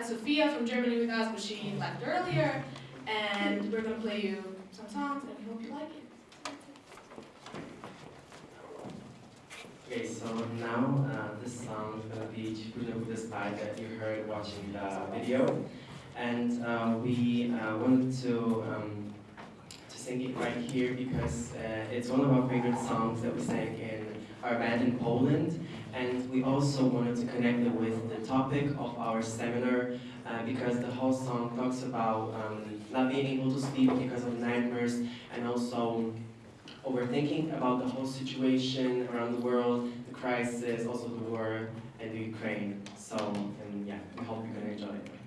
had Sophia from Germany with us, but she left earlier. And we're going to play you some songs, and we hope you like it. Okay, so now uh, this song is going to be Chibuda Buddha's Spy that you heard watching the video. And uh, we uh, wanted to, um, to sing it right here because uh, it's one of our favorite songs that we sang in our band in Poland. And we also wanted to connect it with the topic of our seminar uh, because the whole song talks about um, not being able to sleep because of nightmares and also overthinking about the whole situation around the world, the crisis, also the war in the Ukraine. So, and yeah, we hope you're gonna enjoy it.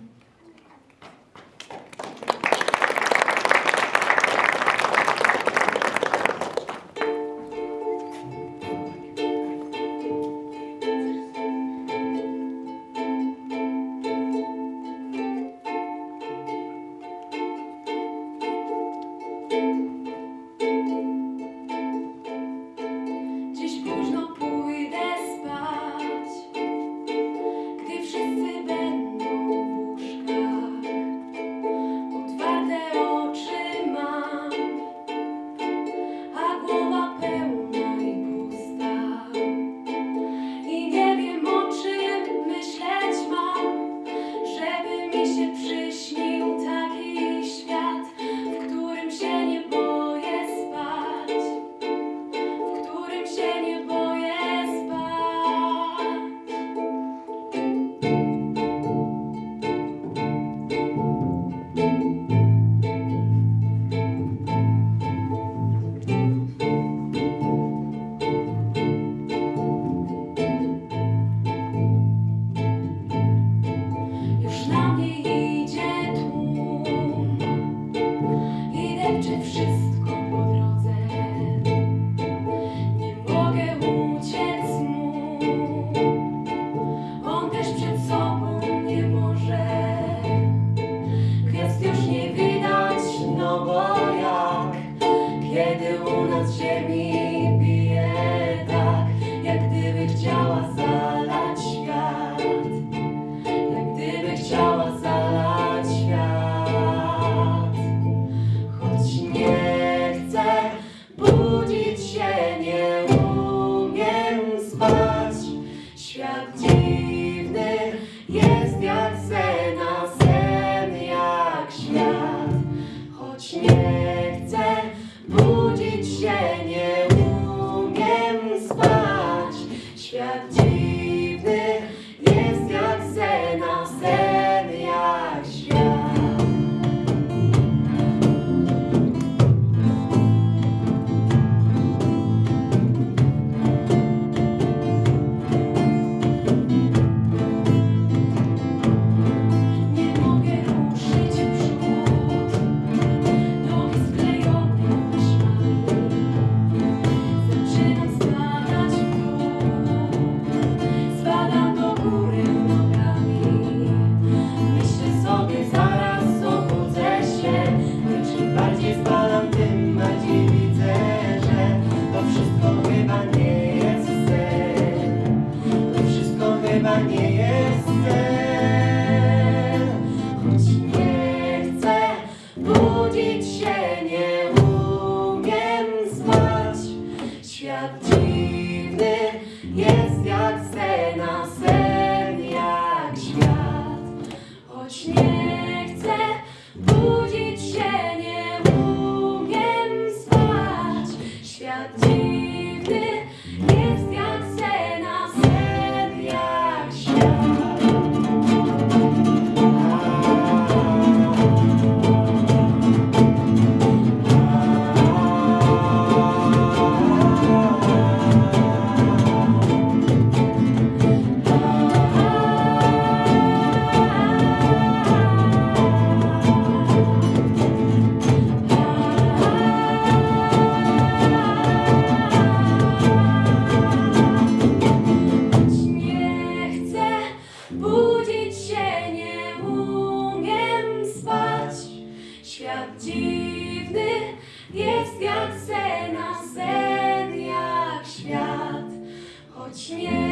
śmiech.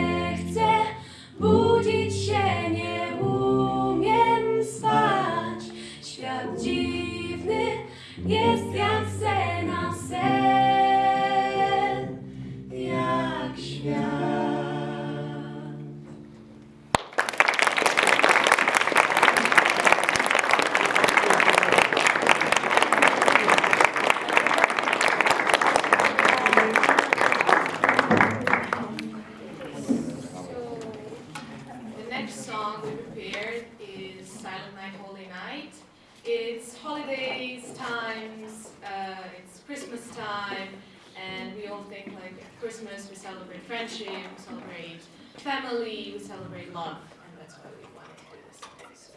month, and that's why we wanted to do this.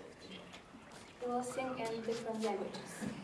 We will sing in different languages.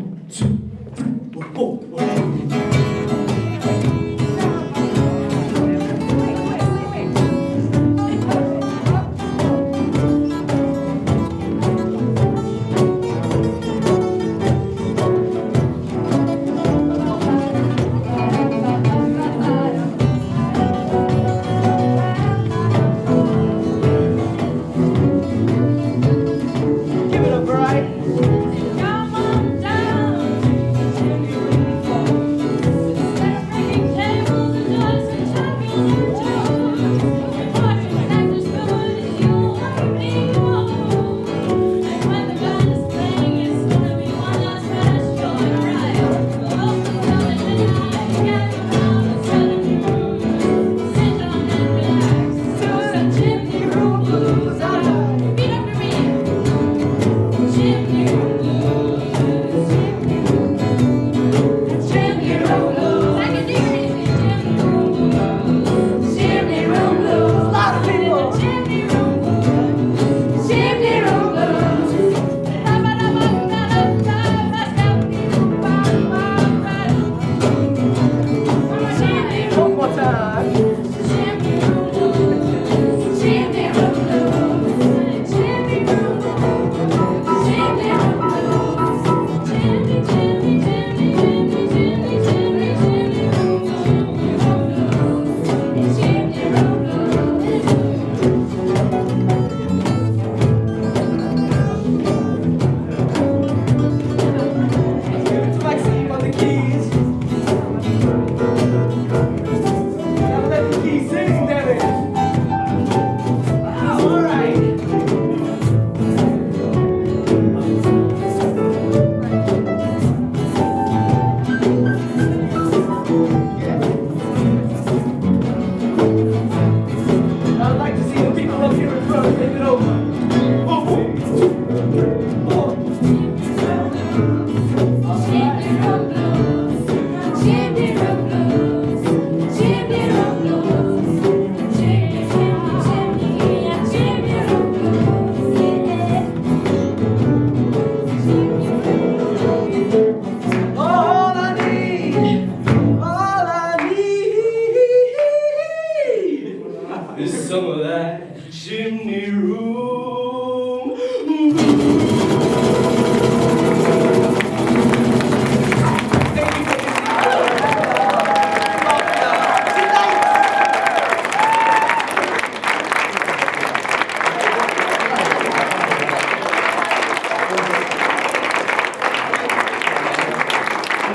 four, four, four.